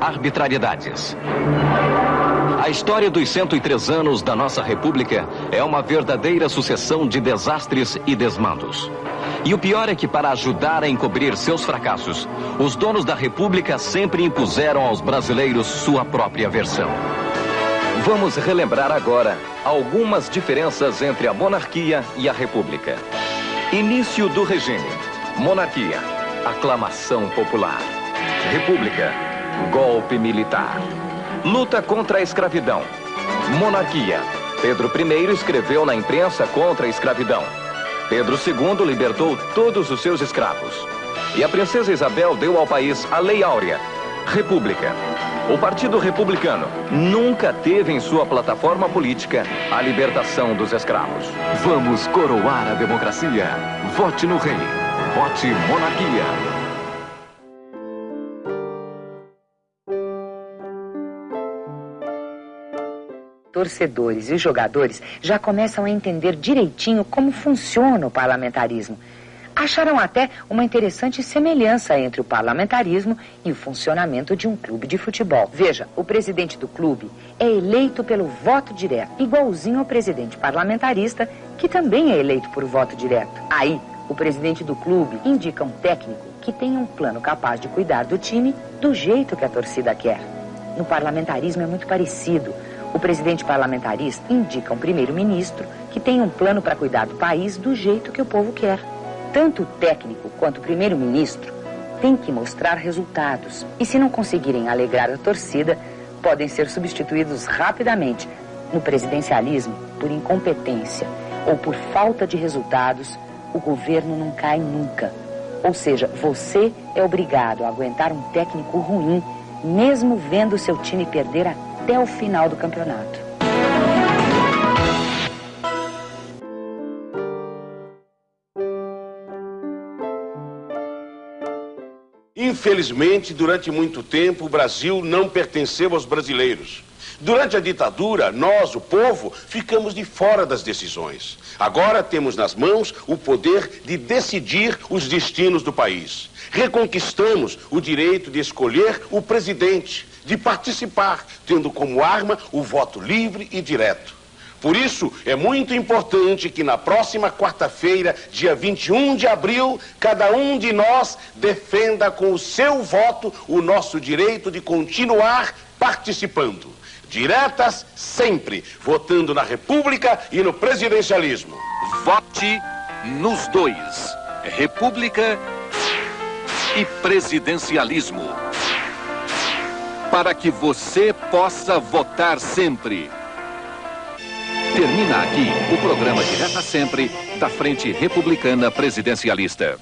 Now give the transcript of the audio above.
Arbitrariedades. A história dos 103 anos da nossa República é uma verdadeira sucessão de desastres e desmandos. E o pior é que, para ajudar a encobrir seus fracassos, os donos da República sempre impuseram aos brasileiros sua própria versão. Vamos relembrar agora algumas diferenças entre a monarquia e a república. Início do regime. Monarquia. Aclamação popular. República. Golpe militar. Luta contra a escravidão. Monarquia. Pedro I escreveu na imprensa contra a escravidão. Pedro II libertou todos os seus escravos. E a princesa Isabel deu ao país a Lei Áurea. República. O Partido Republicano nunca teve em sua plataforma política a libertação dos escravos. Vamos coroar a democracia. Vote no rei. Vote monarquia. torcedores e jogadores já começam a entender direitinho como funciona o parlamentarismo. Acharam até uma interessante semelhança entre o parlamentarismo e o funcionamento de um clube de futebol. Veja, o presidente do clube é eleito pelo voto direto, igualzinho ao presidente parlamentarista, que também é eleito por voto direto. Aí, o presidente do clube indica um técnico que tem um plano capaz de cuidar do time do jeito que a torcida quer. No parlamentarismo é muito parecido. O presidente parlamentarista indica um primeiro-ministro que tem um plano para cuidar do país do jeito que o povo quer. Tanto o técnico quanto o primeiro-ministro têm que mostrar resultados. E se não conseguirem alegrar a torcida, podem ser substituídos rapidamente. No presidencialismo, por incompetência ou por falta de resultados, o governo não cai nunca. Ou seja, você é obrigado a aguentar um técnico ruim, mesmo vendo seu time perder até o final do campeonato. Infelizmente, durante muito tempo, o Brasil não pertenceu aos brasileiros. Durante a ditadura, nós, o povo, ficamos de fora das decisões. Agora temos nas mãos o poder de decidir os destinos do país. Reconquistamos o direito de escolher o presidente, de participar, tendo como arma o voto livre e direto. Por isso, é muito importante que na próxima quarta-feira, dia 21 de abril, cada um de nós defenda com o seu voto o nosso direito de continuar participando. Diretas sempre, votando na República e no presidencialismo. Vote nos dois: República e presidencialismo para que você possa votar sempre. Termina aqui o programa Direta Sempre da Frente Republicana Presidencialista.